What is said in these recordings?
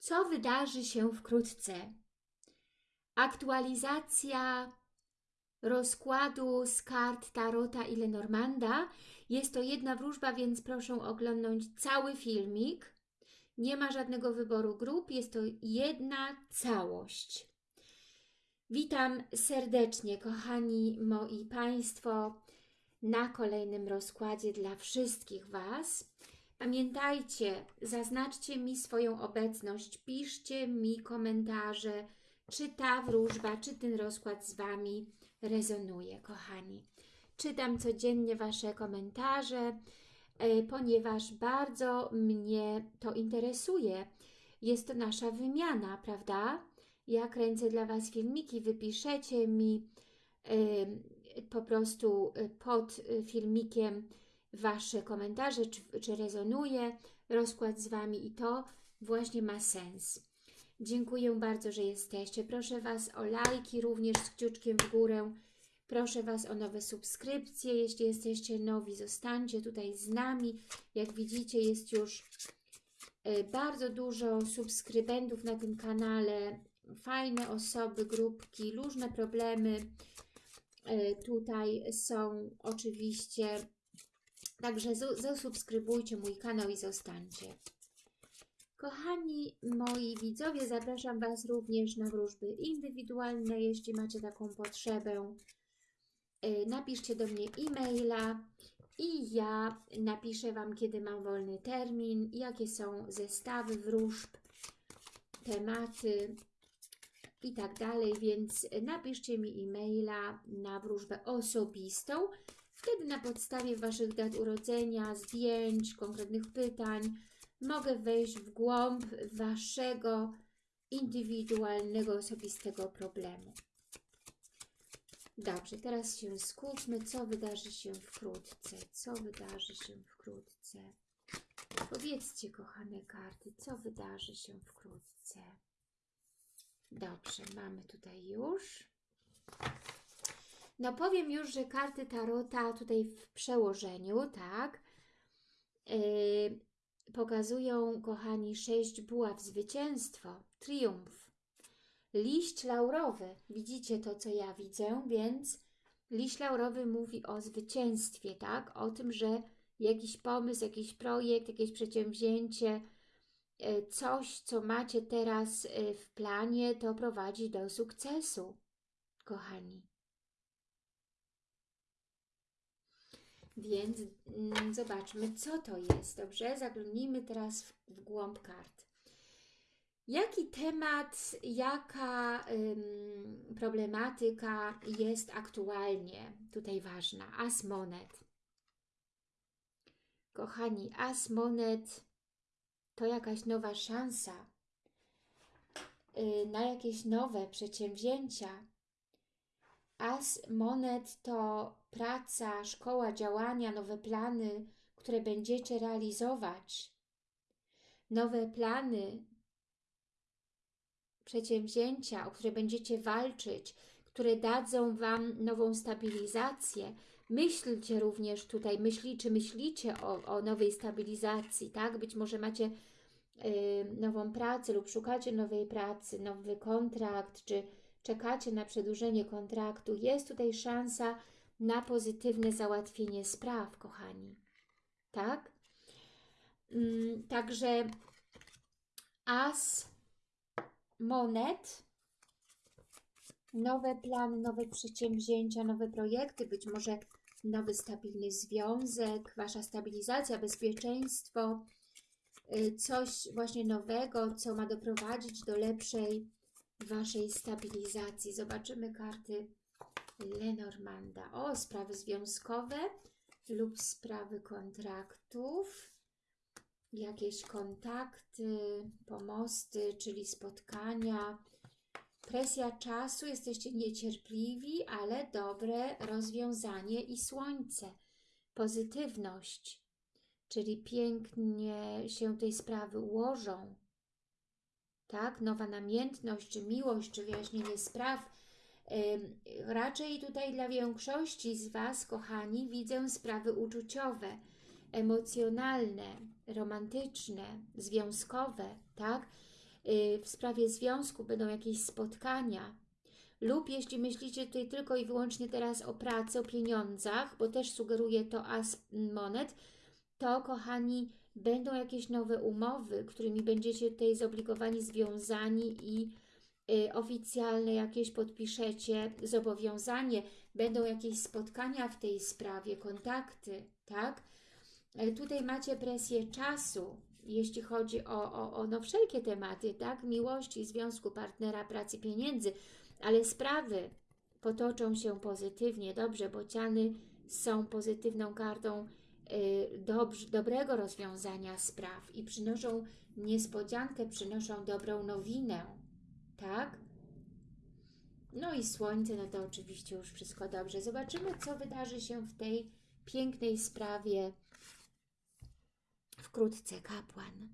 Co wydarzy się wkrótce? Aktualizacja rozkładu z kart Tarota i Lenormanda. Jest to jedna wróżba, więc proszę oglądnąć cały filmik. Nie ma żadnego wyboru grup, jest to jedna całość. Witam serdecznie, kochani moi Państwo, na kolejnym rozkładzie dla wszystkich Was. Pamiętajcie, zaznaczcie mi swoją obecność, piszcie mi komentarze, czy ta wróżba, czy ten rozkład z Wami rezonuje, kochani. Czytam codziennie Wasze komentarze, e, ponieważ bardzo mnie to interesuje. Jest to nasza wymiana, prawda? Ja kręcę dla Was filmiki, wypiszecie mi e, po prostu e, pod filmikiem Wasze komentarze, czy, czy rezonuje rozkład z Wami i to właśnie ma sens. Dziękuję bardzo, że jesteście. Proszę Was o lajki, również z kciuczkiem w górę. Proszę Was o nowe subskrypcje. Jeśli jesteście nowi, zostańcie tutaj z nami. Jak widzicie, jest już e, bardzo dużo subskrybentów na tym kanale. Fajne osoby, grupki, różne problemy e, tutaj są oczywiście. Także zasubskrybujcie mój kanał i zostańcie. Kochani moi widzowie, zapraszam Was również na wróżby indywidualne, jeśli macie taką potrzebę. Y, napiszcie do mnie e-maila i ja napiszę Wam, kiedy mam wolny termin, jakie są zestawy wróżb, tematy i tak dalej, więc napiszcie mi e-maila na wróżbę osobistą. Wtedy na podstawie Waszych dat urodzenia, zdjęć, konkretnych pytań, mogę wejść w głąb Waszego indywidualnego, osobistego problemu. Dobrze, teraz się skupmy, co wydarzy się wkrótce, co wydarzy się wkrótce. Powiedzcie, kochane karty, co wydarzy się wkrótce. Dobrze, mamy tutaj już. No powiem już, że karty Tarota tutaj w przełożeniu, tak, yy, pokazują, kochani, sześć buław, zwycięstwo, triumf. Liść laurowy, widzicie to, co ja widzę, więc liść laurowy mówi o zwycięstwie, tak? O tym, że jakiś pomysł, jakiś projekt, jakieś przedsięwzięcie, e, coś, co macie teraz e, w planie, to prowadzi do sukcesu, kochani. Więc mm, zobaczmy, co to jest, dobrze? Zaglądnijmy teraz w, w głąb kart. Jaki temat, jaka ym, problematyka jest aktualnie tutaj ważna? As monet. Kochani, as monet to jakaś nowa szansa yy, na jakieś nowe przedsięwzięcia, As monet to praca, szkoła działania, nowe plany, które będziecie realizować. Nowe plany, przedsięwzięcia, o które będziecie walczyć, które dadzą Wam nową stabilizację. Myślcie również tutaj, myśli, czy myślicie o, o nowej stabilizacji, tak? Być może macie y, nową pracę lub szukacie nowej pracy, nowy kontrakt, czy czekacie na przedłużenie kontraktu, jest tutaj szansa na pozytywne załatwienie spraw, kochani. Tak? Mm, także as monet, nowe plany, nowe przedsięwzięcia, nowe projekty, być może nowy stabilny związek, Wasza stabilizacja, bezpieczeństwo, y, coś właśnie nowego, co ma doprowadzić do lepszej Waszej stabilizacji. Zobaczymy karty Lenormanda. O, sprawy związkowe lub sprawy kontraktów, jakieś kontakty, pomosty, czyli spotkania, presja czasu, jesteście niecierpliwi, ale dobre rozwiązanie i słońce, pozytywność, czyli pięknie się tej sprawy ułożą, tak? Nowa namiętność, czy miłość, czy wyjaśnienie spraw. Raczej tutaj dla większości z Was, kochani, widzę sprawy uczuciowe, emocjonalne, romantyczne, związkowe, tak? y, w sprawie związku będą jakieś spotkania, lub jeśli myślicie tutaj tylko i wyłącznie teraz o pracy, o pieniądzach, bo też sugeruje to as monet, to kochani, będą jakieś nowe umowy, którymi będziecie tutaj zobligowani, związani i y, oficjalne jakieś podpiszecie zobowiązanie, będą jakieś spotkania w tej sprawie, kontakty, tak? E, Tutaj macie presję czasu, jeśli chodzi o, o, o no wszelkie tematy, tak? Miłości, związku, partnera, pracy, pieniędzy, ale sprawy potoczą się pozytywnie, dobrze, bociany są pozytywną kartą dobrz, dobrego rozwiązania spraw i przynoszą niespodziankę, przynoszą dobrą nowinę, tak? No i słońce, no to oczywiście już wszystko dobrze. Zobaczymy, co wydarzy się w tej pięknej sprawie wkrótce kapłan.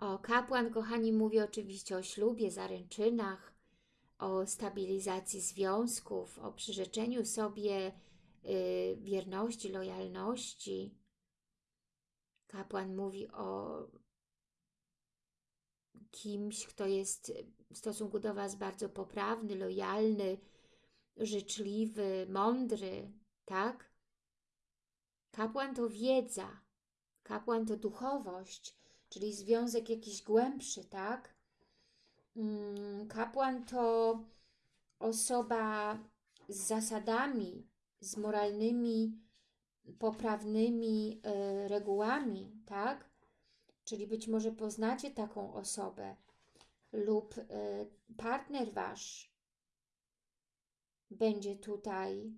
O, kapłan, kochani, mówi oczywiście o ślubie, zaręczynach, o stabilizacji związków, o przyrzeczeniu sobie y, wierności, lojalności. Kapłan mówi o kimś, kto jest w stosunku do Was bardzo poprawny, lojalny, życzliwy, mądry, tak? Kapłan to wiedza, kapłan to duchowość, czyli związek jakiś głębszy, tak? Mm, Kapłan to osoba z zasadami, z moralnymi, poprawnymi e, regułami, tak? Czyli być może poznacie taką osobę lub e, partner Wasz będzie tutaj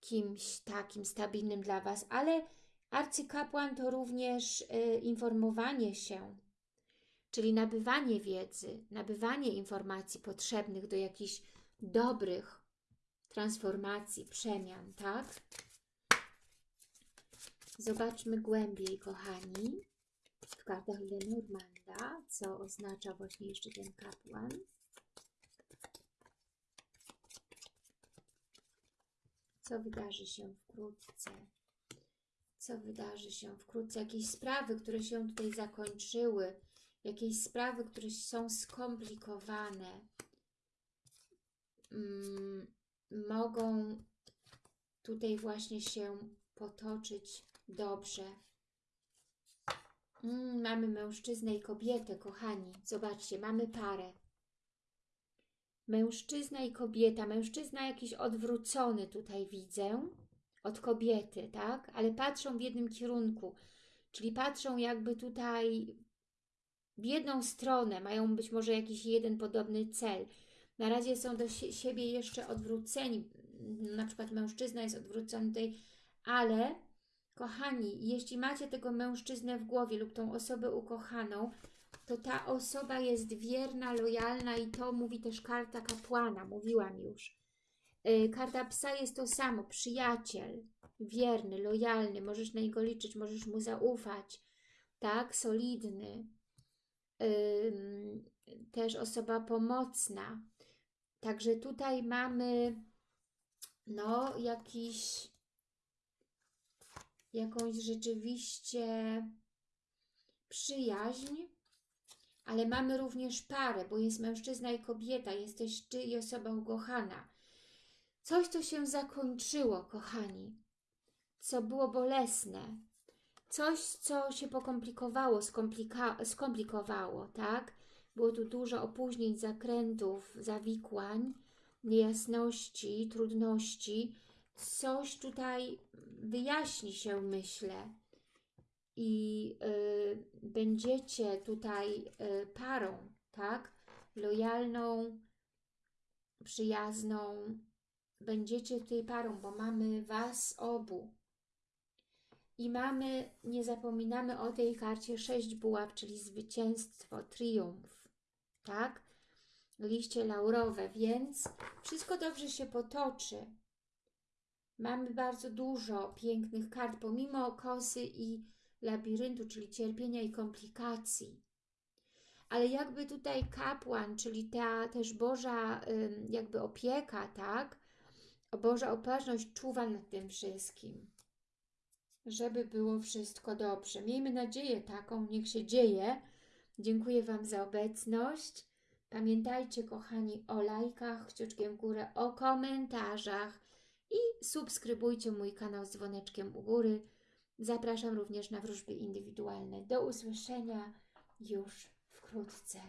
kimś takim stabilnym dla Was, ale arcykapłan to również y, informowanie się, czyli nabywanie wiedzy, nabywanie informacji potrzebnych do jakichś dobrych transformacji, przemian, tak? Zobaczmy głębiej, kochani, w kartach Lenormanda, co oznacza właśnie jeszcze ten kapłan. Co wydarzy się wkrótce? Co wydarzy się wkrótce? Jakieś sprawy, które się tutaj zakończyły, jakieś sprawy, które są skomplikowane, mm, mogą tutaj właśnie się potoczyć dobrze. Mm, mamy mężczyznę i kobietę, kochani. Zobaczcie, mamy parę. Mężczyzna i kobieta. Mężczyzna jakiś odwrócony tutaj widzę od kobiety, tak? Ale patrzą w jednym kierunku. Czyli patrzą jakby tutaj w jedną stronę. Mają być może jakiś jeden podobny cel. Na razie są do sie siebie jeszcze odwróceni. Na przykład mężczyzna jest odwrócony tutaj, ale kochani, jeśli macie tego mężczyznę w głowie lub tą osobę ukochaną, to ta osoba jest wierna, lojalna i to mówi też karta kapłana, mówiłam już. Yy, karta psa jest to samo, przyjaciel, wierny, lojalny, możesz na niego liczyć, możesz mu zaufać, tak, solidny. Też osoba pomocna. Także tutaj mamy no jakiś jakąś rzeczywiście przyjaźń, ale mamy również parę, bo jest mężczyzna i kobieta, jesteś Ty i osoba ukochana. Coś, co się zakończyło, kochani, co było bolesne, coś, co się pokomplikowało, skomplika skomplikowało, tak? Było tu dużo opóźnień, zakrętów, zawikłań, niejasności, trudności. Coś tutaj wyjaśni się, myślę i y, będziecie tutaj y, parą, tak? Lojalną, przyjazną. Będziecie tutaj parą, bo mamy Was obu. I mamy, nie zapominamy o tej karcie sześć buław, czyli zwycięstwo, triumf, tak? Liście laurowe, więc wszystko dobrze się potoczy. Mamy bardzo dużo pięknych kart, pomimo kosy i labiryntu, czyli cierpienia i komplikacji. Ale jakby tutaj kapłan, czyli ta też Boża jakby opieka, tak? Boża opatrzność czuwa nad tym wszystkim. Żeby było wszystko dobrze. Miejmy nadzieję taką, niech się dzieje. Dziękuję Wam za obecność. Pamiętajcie, kochani, o lajkach, kciuczkiem w górę, o komentarzach i subskrybujcie mój kanał z dzwoneczkiem u góry. Zapraszam również na wróżby indywidualne. Do usłyszenia już wkrótce.